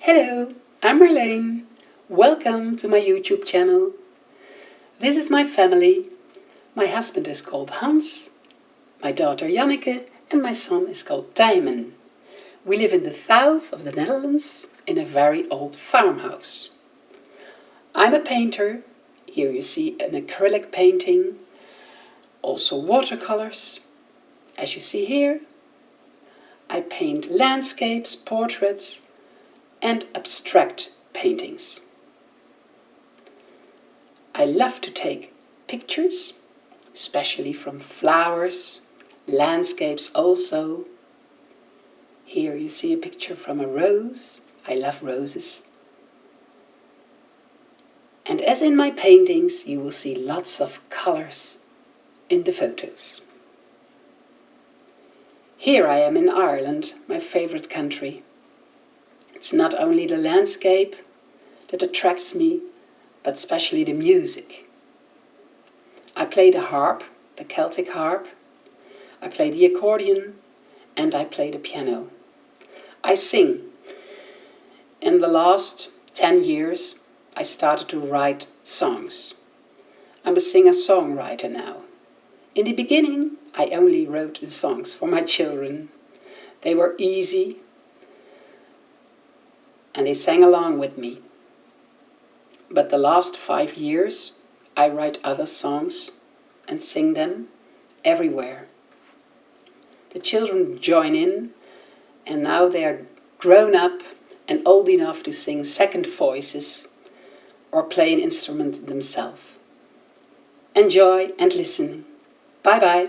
Hello, I'm Marleen. Welcome to my YouTube channel. This is my family. My husband is called Hans, my daughter Janneke and my son is called Tijmen. We live in the south of the Netherlands in a very old farmhouse. I'm a painter. Here you see an acrylic painting, also watercolors. As you see here, I paint landscapes, portraits and abstract paintings. I love to take pictures, especially from flowers, landscapes also. Here you see a picture from a rose. I love roses. And as in my paintings, you will see lots of colors in the photos. Here I am in Ireland, my favorite country. It's not only the landscape that attracts me, but especially the music. I play the harp, the Celtic harp, I play the accordion, and I play the piano. I sing. In the last 10 years, I started to write songs. I'm a singer-songwriter now. In the beginning, I only wrote the songs for my children. They were easy and they sang along with me. But the last five years, I write other songs and sing them everywhere. The children join in and now they are grown up and old enough to sing second voices or play an instrument themselves. Enjoy and listen. Bye bye.